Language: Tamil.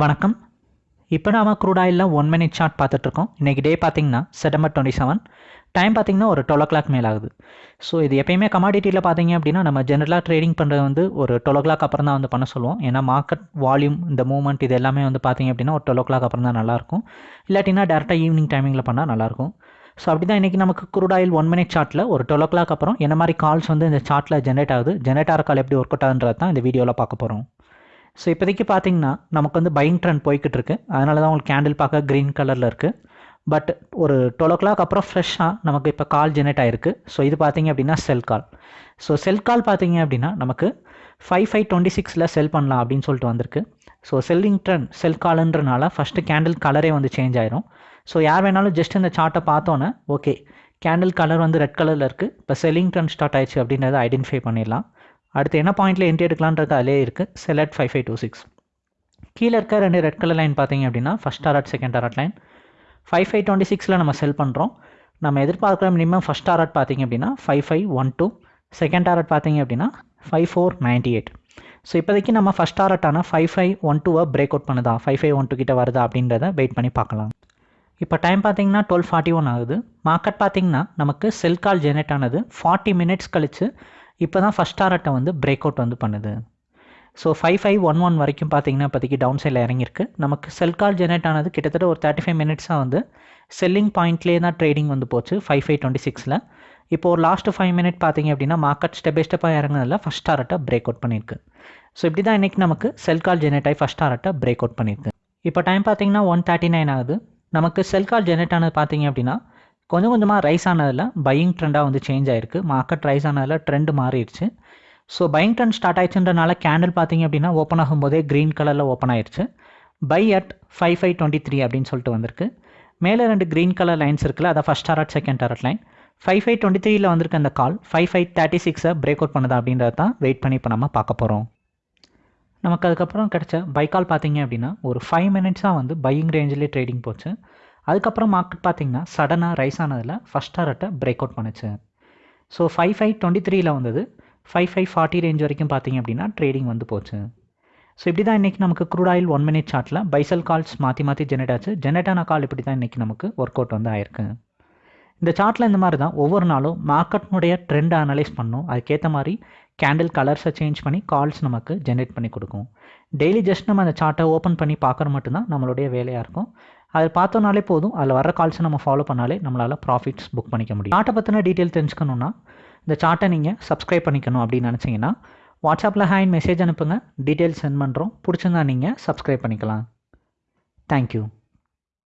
வணக்கம். இப்போ நாம க்ரூட் ஆயிலில் ஒன் மினிட் சார்ட் பார்த்துட்ருக்கோம் இன்றைக்கி டே பார்த்தீங்கன்னா செப்டம்பர் டுவெண்ட்டி செவன் டைம் பார்த்தீங்கன்னா ஒரு டுவெல் ஓ கிளாக் மேல் ஆகுது. ஸோ இது எப்பயுமே கமாடிட்டியில் பார்த்தீங்க அப்படின்னா நம்ம ஜென்ரலாக ட்ரேடிங் பண்ணுறது வந்து ஒரு டுவெல் ஓ கிளாக் அப்புறம் தான் வந்து பண்ண சொல்லுவோம். ஏன்னா மார்க்கெட் வால்யூம் இந்த மூவ்மெண்ட் இது எல்லாமே வந்து பார்த்திங்க அப்படின்னா ஒரு டுவெல் ஓ கிளாக் அப்புறம் தான் நல்லாயிருக்கும். இல்லாட்டினா டேரெக்டாக ஈவினிங் டைமிங்கில் பண்ணால் நல்லாயிருக்கும். ஸோ அப்படி தான் இன்றைக்கி நமக்கு குரூட் ஆயில் ஒன் மினிட் சார்ட்டில் ஒரு டுவெல் ஓ கிளாக் அப்புறம் என்ன மாதிரி கால்ஸ் வந்து இந்த சார்ட்டில் ஜென்ரேட் ஆகுது? ஜென்ரேட் ஆகிற கால் எப்படி ஒர்க் அவுட் ஆகுன்றது தான் இந்த வீடியோவில் பார்க்க போகிறோம் ஸோ இப்போதைக்கு பார்த்தீங்கன்னா நமக்கு வந்து பையிங் ட்ரெண்ட் போய்கிட்டு இருக்கு அதனால தான் உங்களுக்கு கேண்டில் பார்க்க க்ரீன் கலரில் இருக்குது பட் ஒரு டுவெல் ஓ கிளாக் அப்புறம் ஃப்ரெஷ்ஷாக நமக்கு இப்போ கால் ஜெனரேட் ஆயிருக்கு. ஸோ இது பார்த்தீங்க அப்படின்னா செல் கால் ஸோ செல் கால் பார்த்தீங்க அப்படின்னா நமக்கு ஃபைவ் ஃபைவ் டுவெண்ட்டி சிக்ஸில் செல் பண்ணலாம் அப்படின்னு சொல்லிட்டு வந்திருக்கு. ஸோ செல்லிங் ட்ரெண்ட் செல் கால்ன்றனால ஃபஸ்ட்டு கேண்டில் கலரே வந்து சேஞ்ச் ஆயிரும். ஸோ யார் வேணாலும் ஜஸ்ட் இந்த சார்ட்டை பார்த்தோன்னே ஓகே கேண்டில் கலர் வந்து ரெட் கலரில் இருக்குது இப்போ செல்லிங் ட்ரெண்ட் ஸ்டார்ட் ஆயிடுச்சு அப்படின்றத ஐடென்டிஃபை பண்ணிடலாம். அடுத்து என்ன பாயிண்ட்டில் என்ட்ரி எடுக்கலான்றது அதிலே இருக்குது select five five two six கீழே இருக்க ரெண்டு ரெட் கலர் லைன் பார்த்தீங்க அப்படின்னா first target second target line five five twenty சிக்ஸில் நம்ம செல் பண்ணுறோம் நம்ம எதிர்பார்க்குற மினிமம் ஃபஸ்ட் டாரட் பார்த்தீங்க அப்படின்னா five five one two second target பார்த்தீங்க அப்படின்னா five four ninety eight so இப்போதைக்கு நம்ம ஃபஸ்ட் டாரட்டான ஃபைவ் ஃபைவ் ஒன் டூவை பிரேக் அவுட் பண்ணுதா? ஃபைவ் ஃபைவ் ஒன் டூ கிட்ட வருதா அப்படின்றத வெயிட் பண்ணி பார்க்கலாம். இப்போ டைம் பார்த்தீங்கன்னா டுவெல் ஃபார்ட்டி ஒன் ஆகுது. மார்க்கெட் பார்த்தீங்கன்னா நமக்கு செல் கால் ஜெனரேட் ஆனது ஃபார்ட்டி மினிட்ஸ் கழித்து இப்போ தான் ஃபஸ்ட் டாரட்டை வந்து பிரேக் அவுட் வந்து பண்ணுது. So five five one one வரைக்கும் பார்த்தீங்கன்னா இப்போதைக்கு டவுன் சைடில் இறங்கியிருக்கு. நமக்கு செல் கால் ஜெனரேட் ஆனது கிட்டத்தட்ட ஒரு தேர்ட்டி ஃபைவ் மினிட்ஸாக வந்து செல்லிங் பாயிண்ட்லேயே தான் ட்ரேடிங் வந்து போச்சு ஃபைவ் ஃபைவ் டுவெண்ட்டி சிக்ஸில் இப்போ ஒரு லாஸ்ட்டு ஃபைவ் மினிட் பார்த்தீங்க அப்படின்னா மார்க்கெட் ஸ்டெப் பை ஸ்டெப்பாக இறங்குனதில் ஃபஸ்ட் டாரட்டை பிரேக் அவுட் பண்ணியிருக்கு. ஸோ இப்படி தான் இன்றைக்கி நமக்கு செல் கால் ஜெனரேட் ஆகி ஃபஸ்ட் டாரட்டை பிரேக் அவுட் பண்ணியிருக்கு. இப்போ டைம் பார்த்தீங்கன்னா ஒன் தேர்ட்டி நைன் ஆகுது. நமக்கு செல் கால் ஜெனரேட் ஆனது பார்த்தீங்க அப்படின்னா கொஞ்சம் கொஞ்சமாக ரைஸ் ஆனதில் பையிங் ட்ரெண்டாக வந்து சேஞ்ச் ஆயிருக்கு. மார்க்கெட் ரைஸ் ஆனதில் ட்ரெண்ட் மாறிடுச்சு. ஸோ பையிங் ட்ரெண்ட் ஸ்டார்ட் ஆயிடுச்சுன்றனால கேண்டில் பார்த்தீங்க அப்படின்னா ஓப்பன் ஆகும்போதே க்ரீன் கலரில் ஓப்பன் ஆயிடுச்சு. Buy at five five twenty three அப்படின்னு சொல்லிட்டு வந்திருக்கு. மேலே ரெண்டு க்ரீன் கலர் லைன்ஸ் இருக்குல்ல அதான் first target second target line five five twenty த்ரீல வந்திருக்க அந்த கால் ஃபைவ் ஃபைவ் தேர்ட்டி சிக்ஸை பிரேக் அவுட் பண்ணுதா அப்படின்றத தான் வெயிட் பண்ணி இப்போ நம்ம பார்க்க போகிறோம் நமக்கு அதுக்கப்புறம் கிடச்ச பை கால் பார்த்தீங்க அப்படின்னா ஒரு ஃபைவ் மினிட்ஸாக வந்து பையிங் ரேஞ்சிலே ட்ரேடிங் போச்சு. அதுக்கப்புறம் மார்க்கெட் பார்த்தீங்கன்னா சடனாக ரைஸ் ஆனதில் ஃபஸ்ட் டாரட்டை பிரேக் அவுட் பண்ணுச்சு. ஸோ ஃபைவ் ஃபைவ் டுவெண்ட்டி த்ரீயில் வந்தது. ஃபைவ் ஃபைவ் ஃபார்ட்டி ரேஞ்ச் வரைக்கும் பார்த்தீங்க அப்படின்னா ட்ரேடிங் வந்து போச்சு. ஸோ இப்படி தான் இன்றைக்கி நமக்கு க்ரூட் ஆயில் ஒன் மினிட் சார்ட்டில் பைசல் கால்ஸ் மாற்றி மாற்றி ஜெனரேட் ஆச்சு. ஜெனரேட் ஆன கால் இப்படி தான் இன்றைக்கி நமக்கு ஒர்க் அவுட் வந்து ஆயிருக்கு. இந்த சார்ட்டில் இந்த மாதிரி தான் ஒவ்வொரு நாளும் மார்க்கெட்னுடைய ட்ரெண்டை அனலைஸ் பண்ணும். அதுக்கேற்ற மாதிரி கேண்டில் கலர்ஸை சேஞ்ச் பண்ணி கால்ஸ் நமக்கு ஜென்ரேட் பண்ணி கொடுக்கும். டெய்லி ஜஸ்ட் நம்ம அந்த சார்ட்டை ஓப்பன் பண்ணி பார்க்குற மட்டும்தான் நம்மளுடைய வேலையாக இருக்கும். அதை பார்த்தோன்னாலே போதும். அதில் வர கால்ஸை நம்ம ஃபாலோ பண்ணாலே நம்மளால் ப்ராஃபிட்ஸ் புக் பண்ணிக்க முடியும். சார்ட்டை பற்றின டீட்டெயில் தெரிஞ்சுக்கணுன்னா இந்த சார்ட்டை நீங்கள் சப்ஸ்கிரைப் பண்ணிக்கணும் அப்படின்னு நினச்சிங்கன்னா வாட்ஸ்அப்பில் ஹேண்ட் மெசேஜ் அனுப்புங்க. டீட்டெயில்ஸ் சென்ட் பண்ணுறோம் பிடிச்சிருந்தா நீங்கள் சப்ஸ்கிரைப் பண்ணிக்கலாம். தேங்க்யூ